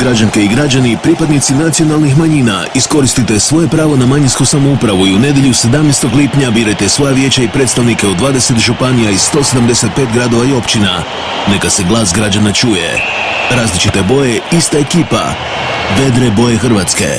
Građanke i građani, pripadnici nacionalnih manjina, iskoristite svoje pravo na manjinsku samoupravu i u nedjelju 17. lipnja birajte svoja vijeća i predstavnike u 20 županija i 175 gradova i općina. Neka se glas građana čuje. Različite boje, ista ekipa. Vedre boje Hrvatske.